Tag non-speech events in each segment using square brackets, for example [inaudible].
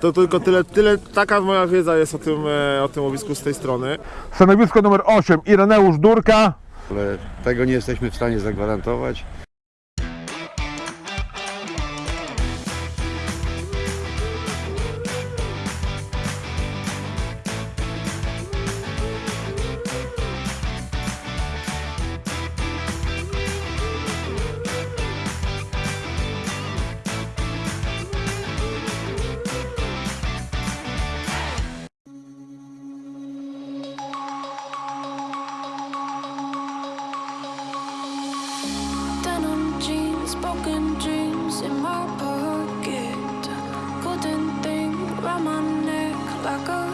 To tylko tyle, tyle, taka moja wiedza jest o tym, e, o tym łowisku z tej strony. Stanowisko numer 8 Ireneusz Durka. ale tego nie jesteśmy w stanie zagwarantować. Broken dreams in my pocket. Golden thing round my neck like a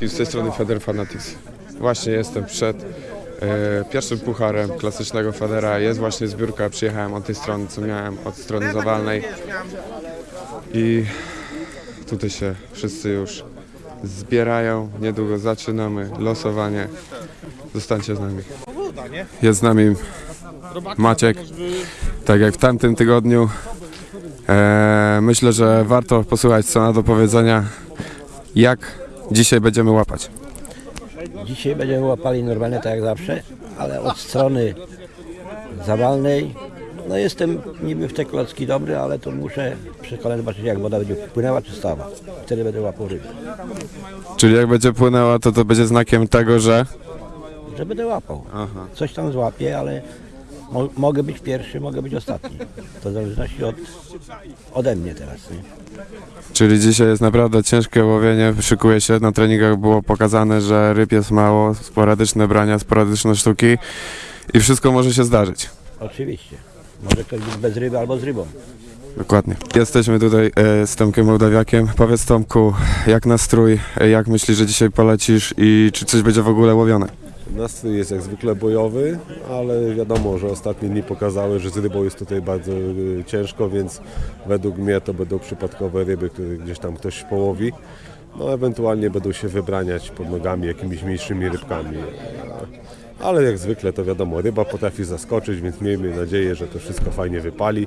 I z tej strony Feder Fanatics. Właśnie jestem przed e, pierwszym pucharem klasycznego Federa. Jest właśnie zbiórka, przyjechałem od tej strony, co miałem, od strony zawalnej. I tutaj się wszyscy już zbierają. Niedługo zaczynamy losowanie. Zostańcie z nami. Jest z nami Maciek. Tak jak w tamtym tygodniu. E, myślę, że warto posłuchać, co ma do powiedzenia. Jak dzisiaj będziemy łapać. Dzisiaj będziemy łapali normalnie tak jak zawsze, ale od strony zawalnej, no jestem niby w te klocki dobry, ale to muszę przy kole zobaczyć jak woda będzie płynęła czy stała. Wtedy będę łapał ryby. Czyli jak będzie płynęła, to to będzie znakiem tego, że... Że będę łapał. Aha. Coś tam złapię, ale mo mogę być pierwszy, mogę być ostatni. To w zależności od, ode mnie teraz. Nie? Czyli dzisiaj jest naprawdę ciężkie łowienie. Szykuje się, na treningach było pokazane, że ryb jest mało, sporadyczne brania, sporadyczne sztuki i wszystko może się zdarzyć. Oczywiście. Może ktoś być bez ryby albo z rybą. Dokładnie. Jesteśmy tutaj e, z Tomkiem Mołdawiakiem. Powiedz Tomku, jak nastrój, e, jak myślisz, że dzisiaj polecisz i czy coś będzie w ogóle łowione? Nastrój jest jak zwykle bojowy, ale wiadomo, że ostatnie dni pokazały, że z rybą jest tutaj bardzo y, ciężko, więc według mnie to będą przypadkowe ryby, które gdzieś tam ktoś połowi. No ewentualnie będą się wybraniać pod nogami jakimiś mniejszymi rybkami. Ale jak zwykle to wiadomo, ryba potrafi zaskoczyć, więc miejmy nadzieję, że to wszystko fajnie wypali.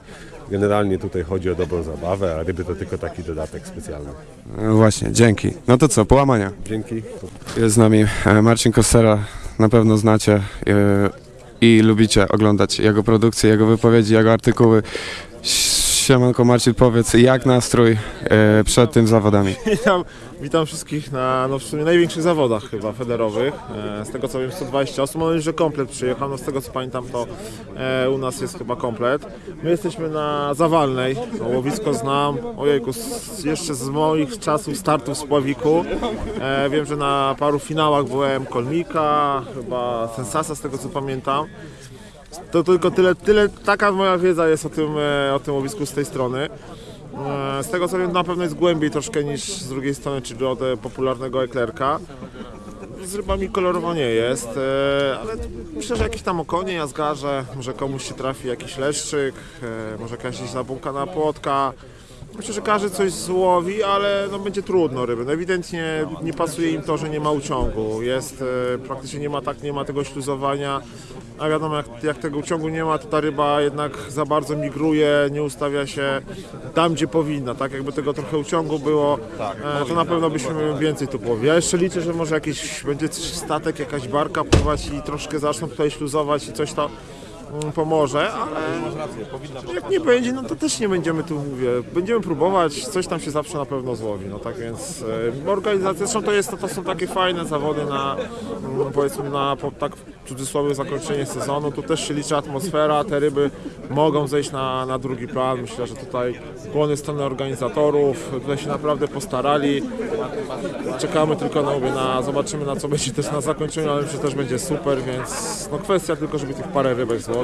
Generalnie tutaj chodzi o dobrą zabawę, a ryby to tylko taki dodatek specjalny. E, właśnie, dzięki. No to co, połamania. Dzięki. Jest z nami e, Marcin Kostera, na pewno znacie e, i lubicie oglądać jego produkcje, jego wypowiedzi, jego artykuły. Siemanko Marcin, powiedz jak nastrój e, przed tym zawodami? [laughs] Witam, witam wszystkich na no w sumie największych zawodach chyba federowych. E, Z tego co wiem 120 osób, mam nadzieję, że komplet przyjechał. No z tego co pamiętam to e, u nas jest chyba komplet. My jesteśmy na Zawalnej, no, łowisko znam, ojejku, z, jeszcze z moich czasów startów z Pławiku. E, wiem, że na paru finałach byłem Kolmika, chyba Sensasa z tego co pamiętam. To tylko tyle, tyle, taka moja wiedza jest o tym, e, o tym łowisku z tej strony. E, Z tego co wiem, na pewno jest głębiej troszkę niż z drugiej strony, czyli od popularnego eklerka. Z rybami kolorowo nie jest, e, ale myślę, że jakieś tam okonie, jazgarze, może komuś się trafi jakiś leszczyk, może jakaś zabłąkana płotka. Myślę, że każdy coś złowi, ale no będzie trudno ryby. No ewidentnie nie pasuje im to, że nie ma uciągu. Jest, e, praktycznie nie ma tak, nie ma tego śluzowania. A wiadomo, jak, jak tego uciągu nie ma, to ta ryba jednak za bardzo migruje, nie ustawia się tam, gdzie powinna. Tak jakby tego trochę uciągu było, e, to na pewno byśmy więcej tu połowi. Ja jeszcze liczę, że może jakiś będzie statek, jakaś barka pływać i troszkę zaczną tutaj śluzować i coś to pomoże, ale jak nie będzie, no to też nie będziemy tu, mówię, będziemy próbować, coś tam się zawsze na pewno złowi, no tak więc e, organizacja, zresztą to, jest, to, są takie fajne zawody na, mm, powiedzmy na, po, tak w cudzysłowie zakończenie sezonu, tu też się liczy atmosfera, te ryby mogą zejść na, na drugi plan, myślę, że tutaj kłony strony organizatorów, tutaj się naprawdę postarali, czekamy tylko na, mówię, na zobaczymy na co będzie też na zakończeniu, ale myślę, że też będzie super, więc no kwestia tylko, żeby tych parę rybek złowić,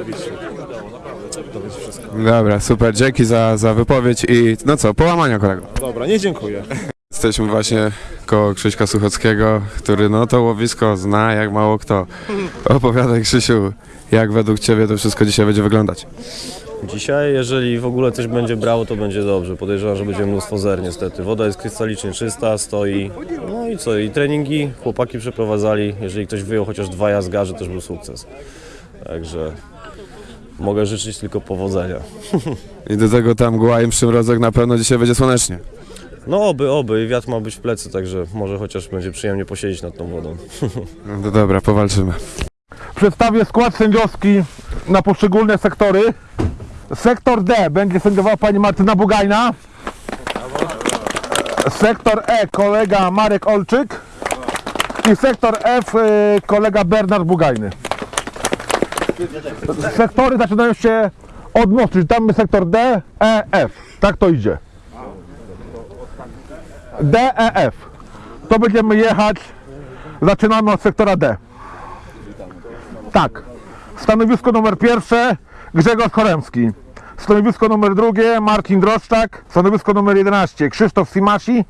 to będzie wszystko. Dobra, super, dzięki za, za wypowiedź i no co, połamania kolego. Dobra, nie dziękuję. Jesteśmy właśnie koło Krzyśka Suchockiego, który no to łowisko zna jak mało kto. Opowiadaj Krzysiu, jak według Ciebie to wszystko dzisiaj będzie wyglądać? Dzisiaj, jeżeli w ogóle coś będzie brało, to będzie dobrze. Podejrzewam, że będzie mnóstwo zer niestety. Woda jest krystalicznie czysta, stoi. No i co, i treningi chłopaki przeprowadzali. Jeżeli ktoś wyjął chociaż dwa jazgarze, też był sukces. Także mogę życzyć tylko powodzenia. I do tego tam mgła i przymrozek na pewno dzisiaj będzie słonecznie. No oby, oby. I wiatr ma być w plecy, także może chociaż będzie przyjemnie posiedzieć nad tą wodą. No to dobra, powalczymy. Przedstawię skład sędziowski na poszczególne sektory. Sektor D będzie sędziowała pani Martyna Bugajna. Sektor E kolega Marek Olczyk. I sektor F y, kolega Bernard Bugajny. Sektory zaczynają się od mostu, czyli tam sektor D, E, F. Tak to idzie. D, E, F. To będziemy jechać. Zaczynamy od sektora D. Tak. Stanowisko numer pierwsze Grzegorz Choremski. Stanowisko numer drugie Marcin Droszczak. Stanowisko numer 11 Krzysztof Simasi.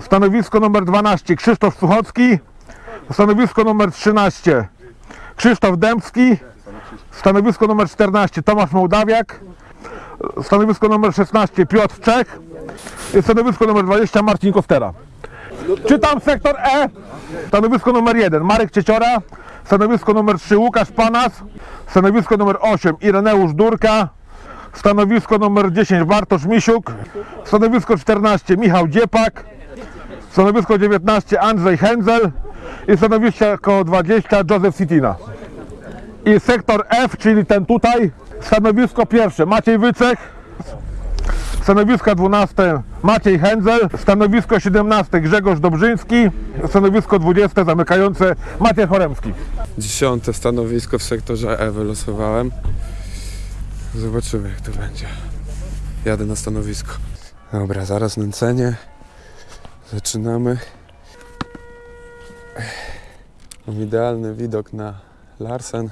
Stanowisko numer 12 Krzysztof Suchocki. Stanowisko numer 13 Krzysztof Dębski. Stanowisko numer 14 Tomasz Mołdawiak. Stanowisko numer 16 Piotr Czech. I stanowisko numer 20 Marcin Kostera. Czytam sektor E. Stanowisko numer 1 Marek Cieciora. Stanowisko numer 3 Łukasz Panas. Stanowisko numer 8 Ireneusz Durka. Stanowisko numer 10 Bartosz Misiuk. Stanowisko 14 Michał Dziepak. Stanowisko 19 Andrzej Henzel. I stanowisko 20 Józef Sitina. I sektor F, czyli ten tutaj. Stanowisko pierwsze Maciej Wycech. Stanowisko 12 Maciej Henzel, stanowisko 17 Grzegorz Dobrzyński, stanowisko 20 zamykające Maciej Choremski. Dziesiąte stanowisko w sektorze E wylosowałem. Zobaczymy jak to będzie. Jadę na stanowisko. Dobra, zaraz nęcenie. Zaczynamy. Mam idealny widok na Larsen.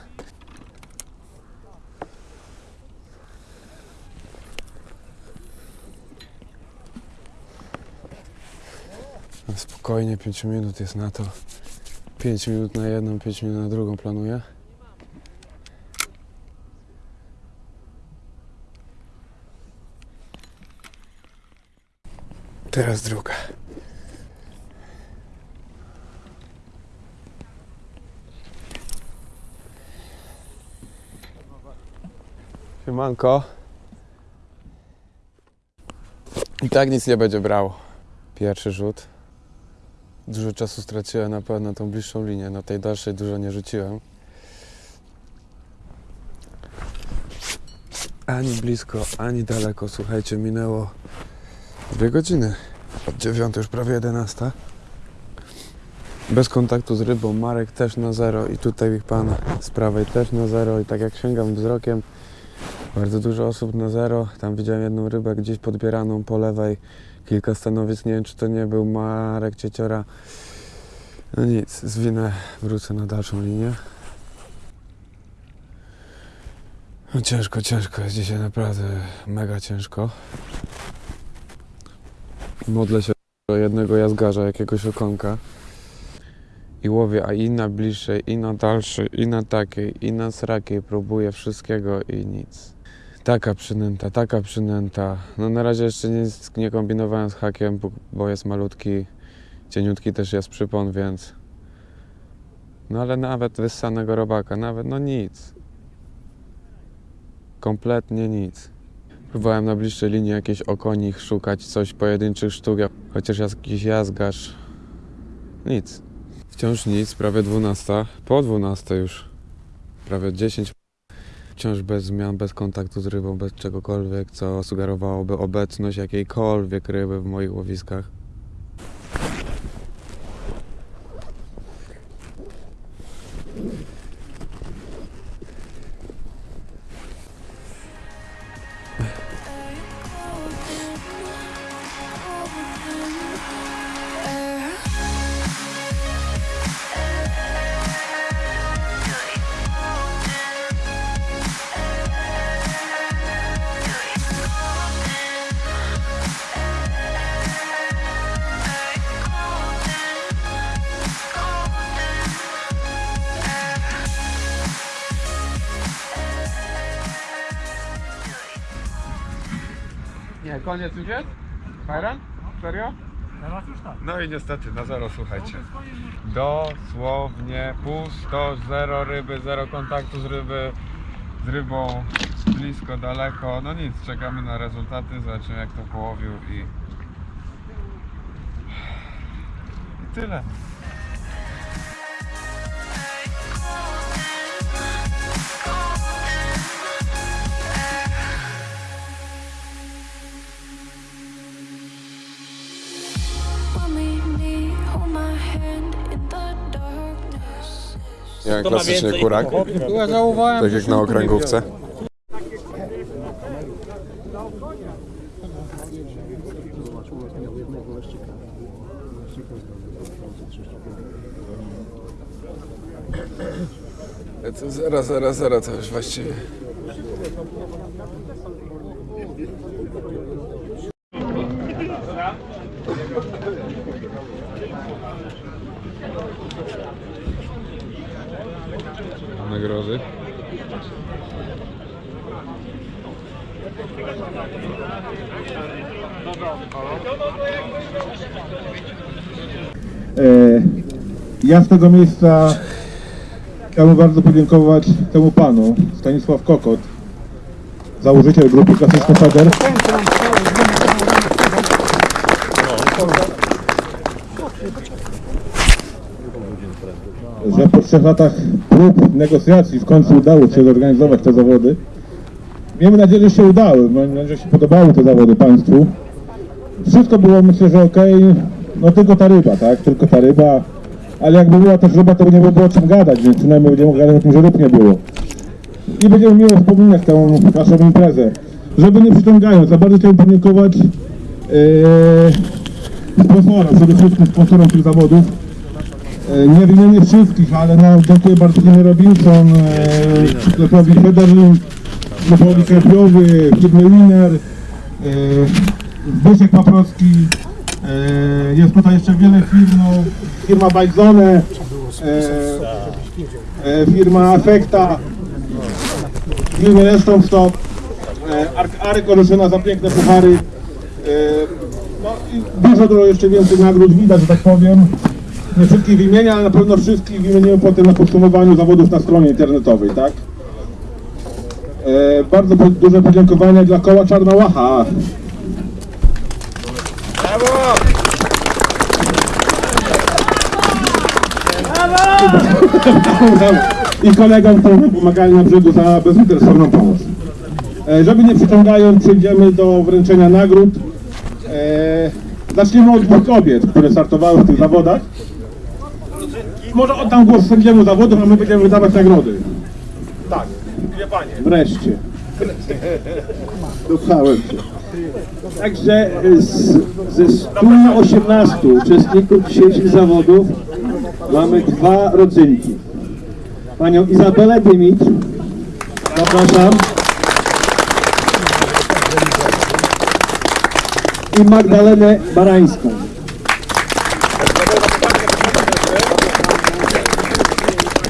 Spokojnie, 5 minut jest na to. 5 minut na jedną, 5 minut na drugą planuję. Teraz druga. Siemanko. I tak nic nie będzie brało. Pierwszy rzut. Dużo czasu straciłem na pewno tą bliższą linię. Na tej dalszej dużo nie rzuciłem. Ani blisko, ani daleko. Słuchajcie, minęło dwie godziny. Od dziewiątej już prawie 11. Bez kontaktu z rybą. Marek też na zero i tutaj ich pan z prawej też na zero. I tak jak sięgam wzrokiem, bardzo dużo osób na zero. Tam widziałem jedną rybę gdzieś podbieraną po lewej. Kilka stanowisk, nie wiem czy to nie był Marek Cieciora. No nic, zwinę, wrócę na dalszą linię. No ciężko, ciężko jest dzisiaj naprawdę mega ciężko. Modlę się o jednego jazgarza, jakiegoś okonka. I łowię, a i na bliższej, i na dalszej, i na takiej, i na srakiej próbuję wszystkiego i nic. Taka przynęta, taka przynęta. No na razie jeszcze nic nie kombinowałem z hakiem, bo- jest malutki, cieniutki też jest przypon, więc... No ale nawet wyssanego robaka, nawet no nic. Kompletnie nic. Próbowałem na bliższej linii jakieś okonich szukać, coś pojedynczych sztuk, chociaż jakiś jazgarz. Nic. Wciąż nic, prawie 12. Po 12 już. Prawie 10 Wciąż bez zmian, bez kontaktu z rybą, bez czegokolwiek, co sugerowałoby obecność jakiejkolwiek ryby w moich łowiskach. Koniec już jest? Fajran? Serio? No i niestety, na zero słuchajcie. Dosłownie pusto, zero ryby, zero kontaktu z ryby, z rybą blisko, daleko. No nic, czekamy na rezultaty, zobaczymy jak to połowił i... I tyle. Jak klasycznie kurak. Tak jak na okręgówce. To zero, zero, zero to już właściwie. Nagrody. E, Ja z tego miejsca chciałbym bardzo podziękować temu panu, Stanisław Kokot, założyciel grupy Klasyczny Feder. Że po trzech latach prób, negocjacji w końcu udało się zorganizować te zawody. Miejmy nadzieję, że się udały, mam nadzieję, że się podobały te zawody Państwu. Wszystko było myślę, że okej, no tylko ta ryba, tak, tylko ta ryba, ale jakby była też ryba, to by nie było o czym gadać, więc przynajmniej będziemy gadać o tym, że ryb nie było. I będziemy miło wspominać tę naszą imprezę. Żeby nie przyciągając, za bardzo chciałbym podziękować yy, sponsorom, przede wszystkim sponsorom tych zawodów. E, Nie wymienię wszystkich, ale no, dziękuję bardzo firmie Robinson, sklepowi Federin, sklepowi Karpiowy, firmie Winner, e, Zbyszek jest tutaj jeszcze wiele firm, no, firma Bajzone, e, e, firma Afekta, firmy Reston Stop, e, Ark Arek Oleszyna za piękne puchary, e, no i dużo, dużo jeszcze więcej nagród widać, że tak powiem. Nie wszystkich wymienię, ale na pewno wszystkich wymienimy potem na podsumowaniu zawodów na stronie internetowej, tak? E, bardzo duże podziękowania dla koła Czarna Łacha. Brawo! I kolegom, którzy pomagali na brzegu za bezinteresowną pomoc. E, żeby nie przyciągając, przejdziemy do wręczenia nagród. E, zaczniemy od dwóch kobiet, które startowały w tych zawodach. Może oddam głos sędziemu zawodów, a my będziemy wydawać nagrody. Tak, dwie panie. Wreszcie. [laughs] Duchałem się. Także z, ze 118 uczestników dzisiejszych zawodów mamy dwa rodzynki. Panią Izabelę Dymicz, zapraszam. I Magdalenę Barańską.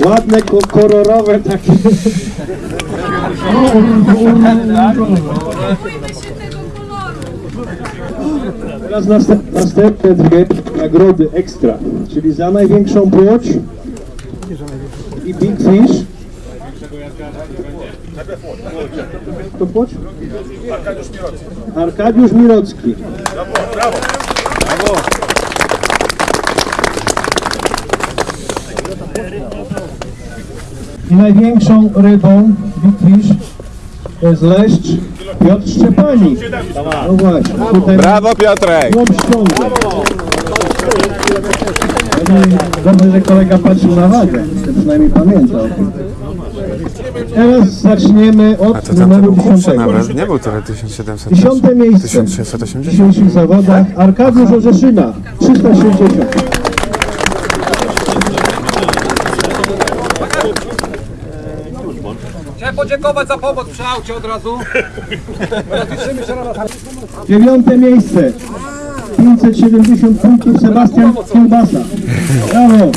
Ładne, ko- kolorowe takie. [laughs] Teraz następ, następne dwie nagrody ekstra, czyli za największą płoć i Big Fish. To płoć? Arkadiusz Mirocki. I największą rybą Big Fish to jest leszcz Piotr Szczepanik. No właśnie, tutaj Brawo Piotrek! Chłop ściąga. Dobrze, że kolega patrzył na wagę, to przynajmniej pamięta o tym. Teraz zaczniemy od numeru 10. nie był tyle 1700. Dziesiąte miejsce w 1680. dzisiejszych zawodach Arkadiusz Orzeszyna, 360. podziękować za pomoc przy aucie od razu. Dziewiąte miejsce 570 punktów Sebastian Kiełbasa. Brawo!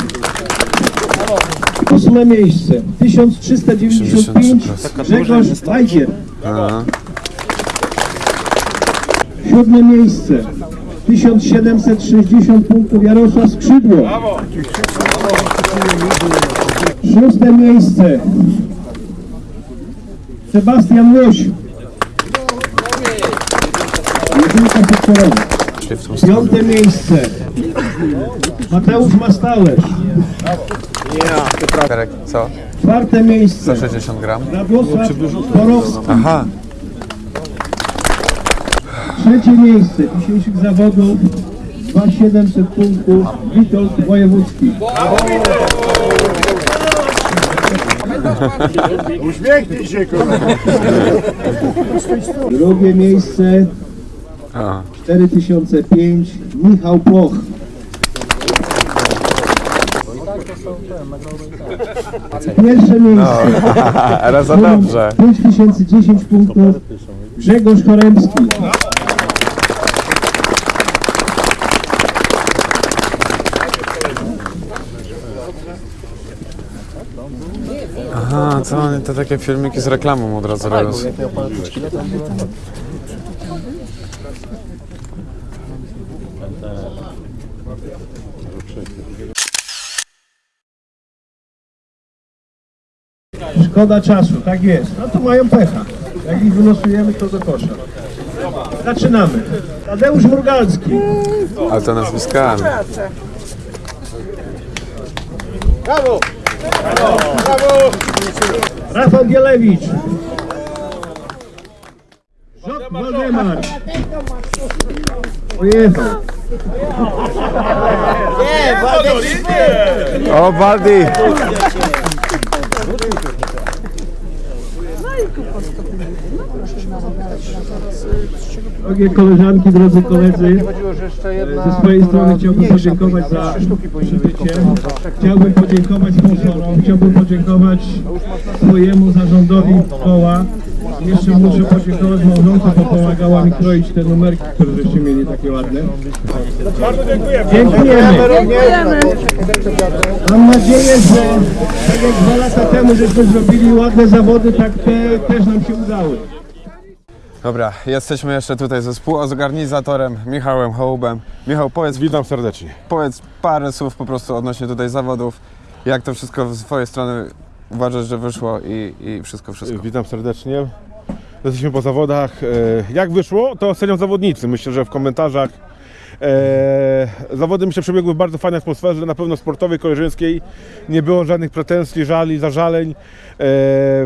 Ósme miejsce 1395 Grzegorz Wajgier. Siódme miejsce. 1760 punktów Jarosław Skrzydło. Szóste miejsce. Sebastian Łoś. Jedynka. Piąte miejsce. Mateusz Mastalerz. Co? Czwarte miejsce. 60 gram. Radosław Borowski. Aha. Trzecie miejsce dzisiejszych zawodów. 2700 punktów. Witold Wojewódzki. Uśmiechnij się, kurwa. Drugie miejsce. 4005. Michał Płoch. Pierwsze miejsce. [laughs] Ale za dobrze. 5010 punktów. Grzegorz Choremski. Aha, co oni to takie filmiki z reklamą od razu robią. Szkoda czasu, tak jest. No to mają pecha. Jak ich wylosujemy, to do kosza. Zaczynamy. Tadeusz Murgalski. Ale to nazwiskami. Rafał Bielewicz. Żok Waldemar. Pojechał. O, Baldi! Drogie koleżanki, drodzy koledzy, ze swojej strony chciałbym podziękować za przybycie. Chciałbym podziękować sponsorom, chciałbym podziękować swojemu zarządowi koła. Jeszcze muszę podziękować małżonce, bo pomagała mi kroić te numerki, które żeście mieli takie ładne. Dziękujemy. Dziękujemy. Mam nadzieję, że tak jak dwa lata temu żeśmy zrobili ładne zawody, tak te też nam się udały. Dobra, jesteśmy jeszcze tutaj ze współorganizatorem Michałem Hołbem. Michał, powiedz, Witam serdecznie. powiedz parę słów po prostu odnośnie tutaj zawodów. Jak to wszystko z twojej strony uważasz, że wyszło i, i wszystko, wszystko. Witam serdecznie. Jesteśmy po zawodach. E, Jak wyszło, to ocenią zawodnicy. Myślę, że w komentarzach. E, zawody mi się przebiegły w bardzo fajnej atmosferze, na pewno sportowej, koleżeńskiej. Nie było żadnych pretensji, żali, zażaleń. E,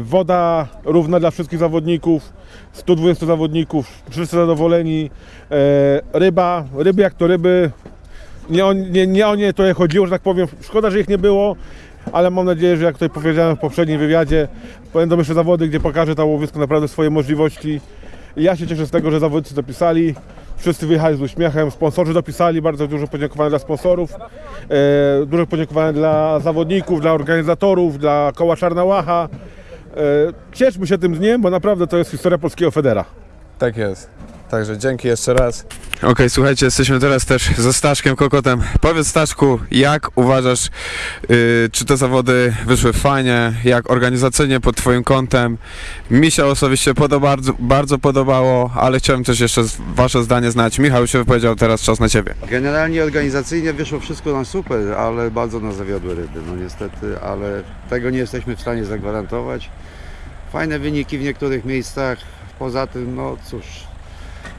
woda równa dla wszystkich zawodników. 120 zawodników, wszyscy zadowoleni. Ryba, ryby jak to ryby. Nie o, nie, nie o nie to chodziło, że tak powiem. Szkoda, że ich nie było, ale mam nadzieję, że jak tutaj powiedziałem w poprzednim wywiadzie, będą jeszcze zawody, gdzie pokaże ta łowisko naprawdę swoje możliwości. Ja się cieszę z tego, że zawodnicy dopisali. Wszyscy wyjechali z uśmiechem, sponsorzy dopisali, bardzo dużo podziękowania dla sponsorów, e, duże podziękowania dla zawodników, dla organizatorów, dla koła Czarna Łacha. E, cieszmy się tym dniem, bo naprawdę to jest historia polskiego federa. Tak jest. Także dzięki jeszcze raz. Okej, słuchajcie, jesteśmy teraz też ze Staszkiem Kokotem. Powiedz Staszku, jak uważasz, yy, czy te zawody wyszły fajnie, jak organizacyjnie pod twoim kątem? Mi się osobiście podoba, bardzo, bardzo podobało, ale chciałem też jeszcze wasze zdanie znać. Michał się wypowiedział, teraz czas na ciebie. Generalnie organizacyjnie wyszło wszystko na super, ale bardzo nas zawiodły ryby, no niestety, ale tego nie jesteśmy w stanie zagwarantować. Fajne wyniki w niektórych miejscach, poza tym, no cóż,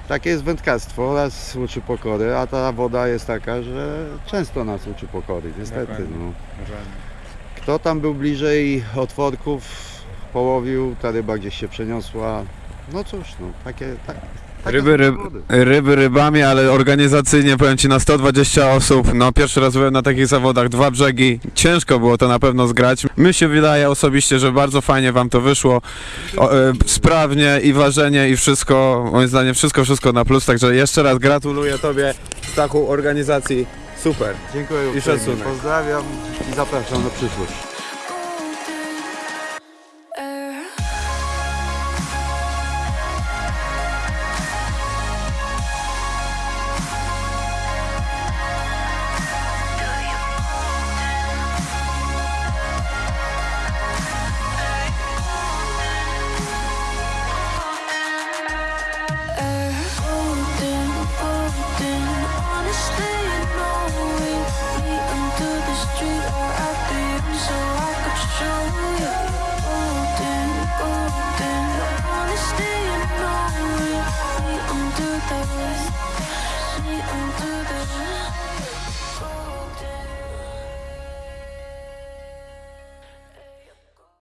takie jest wędkarstwo, oraz uczy pokory, a ta woda jest taka, że często nas uczy pokory, niestety. No. Kto tam był bliżej otworków, połowił, ta ryba gdzieś się przeniosła, no cóż, no, takie... Tak, Ryby, ryb, ryby rybami, ale organizacyjnie powiem Ci na 120 osób. No pierwszy raz byłem na takich zawodach, dwa brzegi. Ciężko było to na pewno zgrać. Mi się wydaje osobiście, że bardzo fajnie Wam to wyszło. O, e, sprawnie i ważenie i wszystko, moim zdaniem wszystko, wszystko na plus. Także jeszcze raz gratuluję Tobie Stachu organizacji. Super. Dziękuję I szacunek. Pozdrawiam i zapraszam na przyszłość.